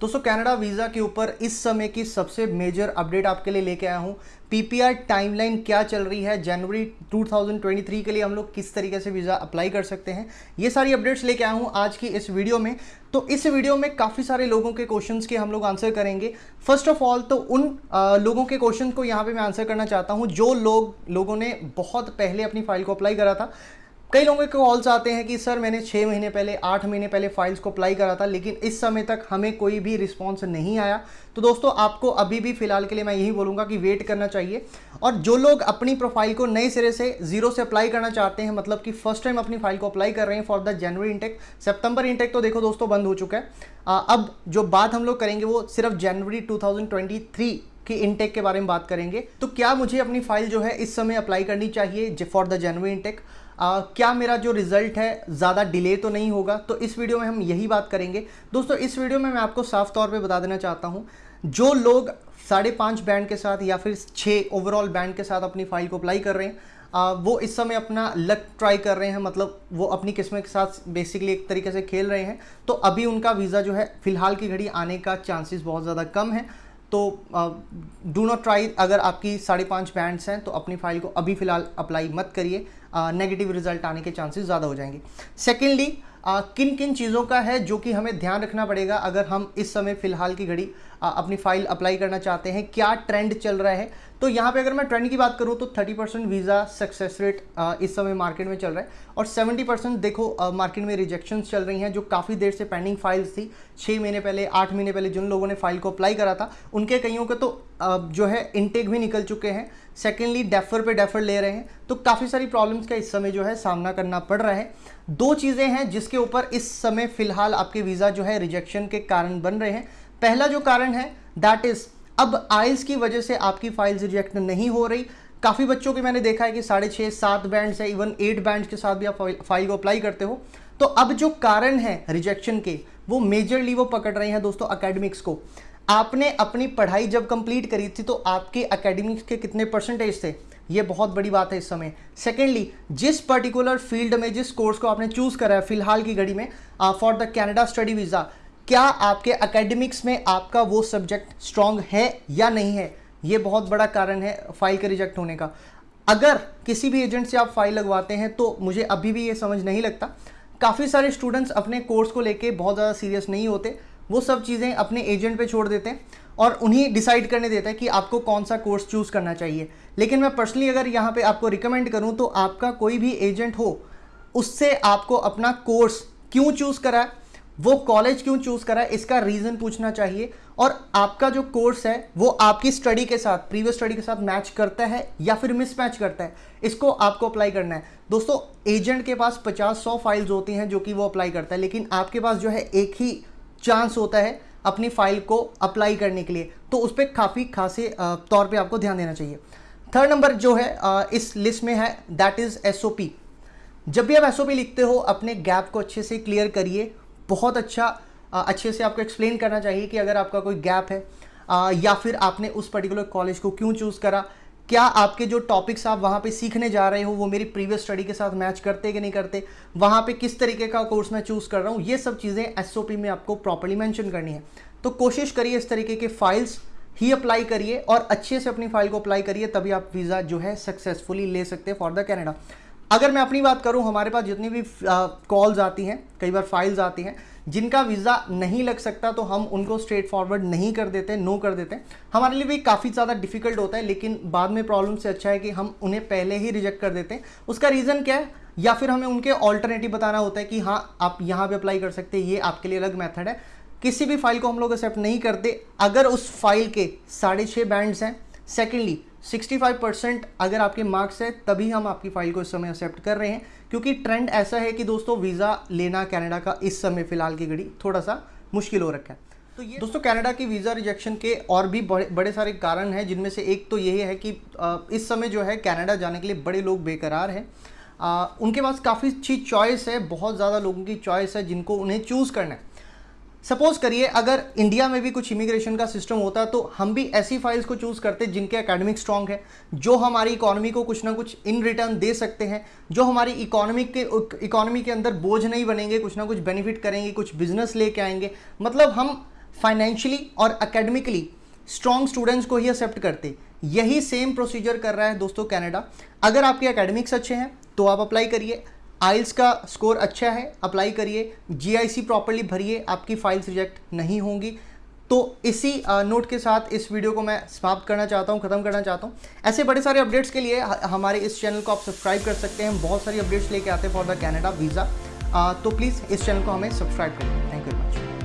दोस्तों Canada visa के ऊपर इस समय की सबसे मेजर अपडेट आपके लिए लेके आया हूँ। पीपीआर टाइमलाइन क्या चल रही है? जनवरी 2023 के लिए हम लोग किस तरीके से वीज़ा अप्लाई कर सकते हैं? ये सारी अपडेट्स लेके आया हूँ आज की इस वीडियो में। तो इस वीडियो में काफ़ी सारे लोगों के क्वेश्चंस के हम लोग आंसर करेंगे। फ़र्स्ट ऑफ़ ऑल तो उन आ, लोगों के क्वेश्चन को यहाँ पे मैं आंसर करना चाहता हूँ जो लोग लोगों ने बहुत पहले अपनी फ़ाइल को अप्लाई करा था। कई लोगों के कॉल्स आते हैं कि, सर, मैंने छः महीने पहले, आठ महीने पहले फाइल्स को अप्लाई करा था, लेकिन इस समय तक हमें कोई भी रिस्पॉन्स नहीं आया। तो दोस्तों, आपको अभी भी फ़िलहाल के लिए मैं यही बोलूँगा कि वेट करना चाहिए। और जो लोग अपनी प्रोफ़ाइल को नए सिरे से ज़ीरो से अप्लाई करना चाहते हैं मतलब कि फ़र्स्ट टाइम अपनी फ़ाइल को अप्लाई कर रहे हैं for the January intake September intake तो देखो दोस्तों बंद हो चुका है। अब जो बात हम लोग करेंगे वो सिर्फ़ जनवरी टू की इनटेक के बारे में बात करेंगे। तो क्या मुझे अपनी फ़ाइल जो है इस समय अप्लाई करनी चाहिए फॉर द जनवरी इनटेक आ, क्या मेरा जो रिज़ल्ट है ज़्यादा डिले तो नहीं होगा? तो इस वीडियो में हम यही बात करेंगे। दोस्तों इस वीडियो में मैं आपको साफ़ तौर पे बता देना चाहता हूँ जो लोग साढ़े पाँच बैंड के साथ या फिर छः ओवरऑल बैंड के साथ अपनी फ़ाइल को अप्लाई कर रहे हैं आ, वो इस समय अपना लक ट्राई कर रहे हैं मतलब वो अपनी किस्मत के साथ बेसिकली एक तरीके से खेल रहे हैं। तो अभी उनका वीज़ा जो है फ़िलहाल की घड़ी आने का चांसेस बहुत ज़्यादा कम है। तो डू नॉट ट्राई अगर आपकी साढ़े पाँच बैंड्स हैं तो अपनी फ़ाइल को अभी फ़िलहाल अप्लाई मत करिए। नेगेटिव रिज़ल्ट आने के चांसेस ज़्यादा हो जाएँगे। सेकेंडली किन किन चीज़ों का है जो कि हमें ध्यान रखना पड़ेगा अगर हम इस समय फ़िलहाल की घड़ी अपनी फ़ाइल अप्लाई करना चाहते हैं, क्या ट्रेंड चल रहा है? तो यहाँ पे अगर मैं ट्रेंड की बात करूँ तो 30 परसेंट वीज़ा सक्सेस रेट इस समय मार्केट में चल रहा है और 70 परसेंट देखो मार्केट में रिजेक्शन चल रही हैं जो काफ़ी देर से पेंडिंग फाइल्स थी। छः महीने पहले, आठ महीने पहले जिन लोगों ने फ़ाइल को अप्लाई करा था, उनके कईयों के तो जो है इनटेक भी निकल चुके हैं। सेकेंडली डेफर पे डेफर ले रहे हैं। तो काफ़ी सारी प्रॉब्लम्स का इस समय जो है सामना करना पड़ रहा है। दो चीज़ें हैं जिसके ऊपर इस समय फ़िलहाल आपके वीज़ा जो है रिजेक्शन के कारण बन रहे हैं। पहला जो कारण है दैट इज़ अब आइल्स की वजह से आपकी फाइल्स रिजेक्ट नहीं हो रही। काफ़ी बच्चों की मैंने देखा है कि साढ़े छः सात बैंड्स है इवन एट बैंड्स के साथ भी आप फ़ाइल को अप्लाई करते हो। तो अब जो कारण है रिजेक्शन के, वो मेजरली वो पकड़ रहे हैं दोस्तों अकेडमिक्स को। आपने अपनी पढ़ाई जब कंप्लीट करी थी तो आपके अकेडमिक्स के कितने परसेंटेज थे? ये बहुत बड़ी बात है इस समय। सेकेंडली जिस पर्टिकुलर फ़ील्ड में, जिस कोर्स को आपने चूज़ करा है, फ़िलहाल की घड़ी में for the Canada study visa क्या आपके अकेडमिक्स में आपका वो सब्जेक्ट स्ट्रांग है या नहीं है? ये बहुत बड़ा कारण है फ़ाइल के रिजेक्ट होने का। अगर किसी भी एजेंट से आप फ़ाइल लगवाते हैं तो मुझे अभी भी ये समझ नहीं लगता। काफ़ी सारे स्टूडेंट्स अपने कोर्स को लेके बहुत ज़्यादा सीरियस नहीं होते। वो सब चीज़ें अपने एजेंट पे छोड़ देते हैं और उन्हीं डिसाइड करने देता है कि आपको कौन सा कोर्स चूज़ करना चाहिए। लेकिन मैं पर्सनली अगर यहाँ पे आपको रिकमेंड करूँ तो आपका कोई भी एजेंट हो, उससे आपको अपना कोर्स क्यों चूज़ करा है वो कॉलेज क्यों चूज़ करा है इसका रीजन पूछना चाहिए और आपका जो कोर्स है, वो आपकी स्टडी के साथ प्रीवियस स्टडी के साथ मैच करता है या फिर मिसमैच करता है, इसको आपको अप्लाई करना है। दोस्तों एजेंट के पास पचास सौ फाइल्स होती हैं जो कि वो अप्लाई करता है, लेकिन आपके पास जो है एक ही चांस होता है अपनी फ़ाइल को अप्लाई करने के लिए। तो उस पर काफ़ी खासे तौर पर आपको ध्यान देना चाहिए। थर्ड नंबर जो है इस लिस्ट में है दैट इज़ एसओपी जब भी आप एसओपी लिखते हो, अपने गैप को अच्छे से क्लियर करिए। बहुत अच्छा अच्छे से आपको एक्सप्लेन करना चाहिए कि अगर आपका कोई गैप है या फिर आपने उस पर्टिकुलर कॉलेज को क्यों चूज़ करा। क्या आपके जो टॉपिक्स आप वहाँ पे सीखने जा रहे हो, वो मेरी प्रीवियस स्टडी के साथ मैच करते कि नहीं करते? वहाँ पे किस तरीके का कोर्स मैं चूज़ कर रहा हूँ? ये सब चीज़ें एसओपी में आपको प्रॉपरली मैंशन करनी है। तो कोशिश करिए इस तरीके के फाइल्स ही अप्लाई करिए और अच्छे से अपनी फ़ाइल को अप्लाई करिए, तभी आप वीज़ा जो है सक्सेसफुली ले सकते हैं फॉर द कैनेडा अगर मैं अपनी बात करूँ, हमारे पास जितनी भी कॉल्स आती हैं, कई बार फाइल्स आती हैं जिनका वीज़ा नहीं लग सकता तो हम उनको स्ट्रेट फॉरवर्ड नहीं कर देते नो कर देते। हमारे लिए भी काफ़ी ज़्यादा डिफ़िकल्ट होता है, लेकिन बाद में प्रॉब्लम से अच्छा है कि हम उन्हें पहले ही रिजेक्ट कर देते हैं। उसका रीज़न क्या है? या फिर हमें उनके ऑल्टरनेटिव बताना होता है कि हाँ आप यहाँ पे अप्लाई कर सकते हैं, ये आपके लिए अलग मेथड है। किसी भी फ़ाइल को हम लोग एक्सेप्ट नहीं करते, अगर उस फ़ाइल के साढ़े छः बैंड्स हैं। सेकेंडली 65 परसेंट अगर आपके मार्क्स है तभी हम आपकी फ़ाइल को इस समय एक्सेप्ट कर रहे हैं। क्योंकि ट्रेंड ऐसा है कि दोस्तों वीज़ा लेना कनाडा का इस समय फ़िलहाल की घड़ी थोड़ा सा मुश्किल हो रखा है। तो ये दोस्तों कनाडा की वीज़ा रिजेक्शन के और भी बड़े बड़े सारे कारण हैं जिनमें से एक तो यही है कि इस समय जो है कनाडा जाने के लिए बड़े लोग बेकरार हैं। उनके पास काफ़ी अच्छी चॉइस है बहुत ज़्यादा लोगों की चॉइस है जिनको उन्हें चूज़ करना है। सपोज़ करिए, अगर इंडिया में भी कुछ इमिग्रेशन का सिस्टम होता तो हम भी ऐसी फाइल्स को चूज़ करते जिनके एकेडमिक स्ट्रॉन्ग है, जो हमारी इकोनॉमी को कुछ ना कुछ इन रिटर्न दे सकते हैं, जो हमारी इकोनॉमी के इकोनॉमी के अंदर बोझ नहीं बनेंगे, कुछ ना कुछ बेनिफिट करेंगे, कुछ बिज़नेस लेके आएँगे। मतलब हम फाइनेंशियली और अकेडमिकली स्ट्रॉन्ग स्टूडेंट्स को ही एक्सेप्ट करते। यही सेम प्रोसीजर कर रहा है दोस्तों कैनेडा अगर आपके अकेडमिक्स अच्छे हैं तो आप अप्लाई करिए। आइल्स का स्कोर अच्छा है अप्लाई करिए। जीआईसी प्रॉपरली भरिए, आपकी फाइल्स रिजेक्ट नहीं होंगी। तो इसी नोट के साथ इस वीडियो को मैं समाप्त करना चाहता हूँ, ख़त्म करना चाहता हूँ। ऐसे बड़े सारे अपडेट्स के लिए हमारे इस चैनल को आप सब्सक्राइब कर सकते हैं। बहुत सारी अपडेट्स लेके आते हैं फॉर द कैनेडा वीज़ा तो प्लीज़ इस चैनल को हमें सब्सक्राइब करें थैंक यू वेरी मच